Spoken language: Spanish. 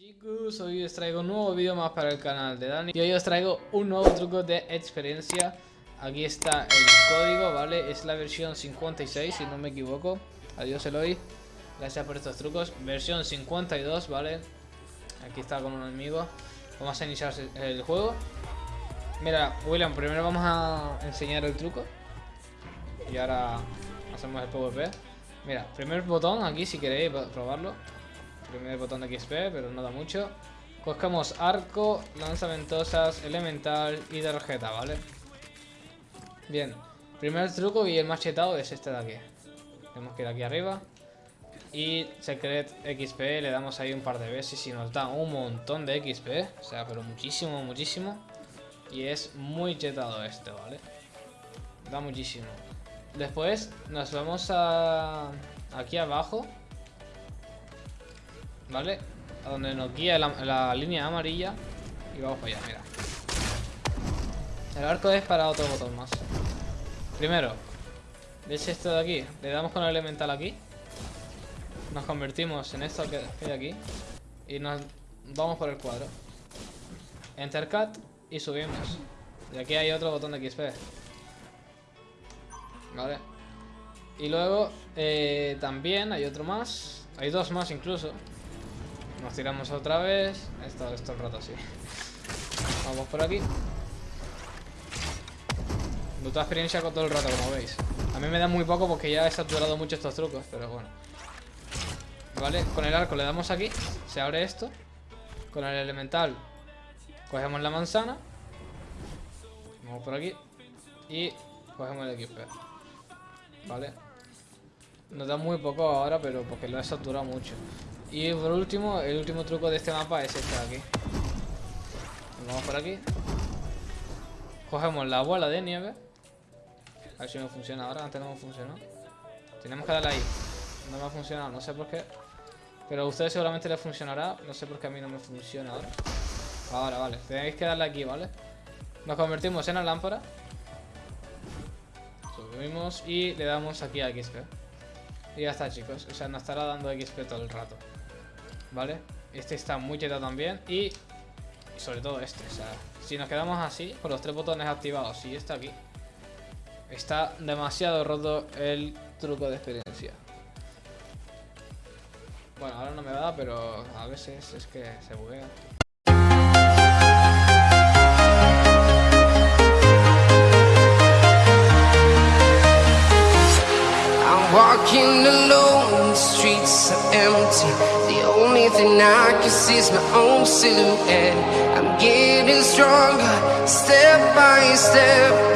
Chicos, hoy os traigo un nuevo vídeo más para el canal de Dani. Y hoy os traigo un nuevo truco de experiencia. Aquí está el código, ¿vale? Es la versión 56, si no me equivoco. Adiós Eloy. Gracias por estos trucos. Versión 52, ¿vale? Aquí está con un amigo. Vamos a iniciar el juego. Mira, William, primero vamos a enseñar el truco. Y ahora hacemos el PvP. Mira, primer botón aquí si queréis probarlo Primer botón de XP, pero no da mucho. Cogemos arco, lanzaventosas, elemental y tarjeta, ¿vale? Bien. Primer truco y el más chetado es este de aquí. Tenemos que ir aquí arriba. Y Secret XP le damos ahí un par de veces y nos da un montón de XP. O sea, pero muchísimo, muchísimo. Y es muy chetado este, ¿vale? Da muchísimo. Después nos vamos a... Aquí abajo ¿Vale? A donde nos guía la, línea amarilla Y vamos para allá, mira. El arco es para otro botón más. Primero ¿Ves esto de aquí? Le damos con el elemental aquí Nos convertimos en esto que hay aquí Y nos vamos por el cuadro. Enter cut Y subimos. Y aquí hay otro botón de XP Vale Y luego eh, También hay otro más. Hay dos más incluso nos tiramos otra vez. Esto, esto el rato así. Vamos por aquí. Bruta experiencia con todo el rato, como veis. A mí me da muy poco porque ya he saturado mucho estos trucos, pero bueno. Vale, con el arco le damos aquí. Se abre esto. Con el elemental cogemos la manzana. Vamos por aquí. Y cogemos el XP. Vale. Nos da muy poco ahora, pero porque lo he saturado mucho. Y por último, el último truco de este mapa es este de aquí. Vamos por aquí. Cogemos la bola de nieve. A ver si me funciona ahora. Antes no me funcionó. Tenemos que darle ahí. No me ha funcionado, no sé por qué. Pero a ustedes seguramente les funcionará. No sé por qué a mí no me funciona ahora. Ahora, vale. Tenéis que darle aquí, ¿vale? Nos convertimos en la lámpara. Subimos y le damos aquí a XP. Y ya está, chicos. O sea, nos estará dando XP todo el rato. ¿Vale? Este está muy cheto también y, sobre todo este, o sea, si nos quedamos así, con los tres botones activados y este aquí, está demasiado roto el truco de experiencia. Bueno, ahora no me va, pero a veces es que se buguea. Walking alone, the streets are empty. The only thing I can see is my own silhouette. I'm getting stronger, step by step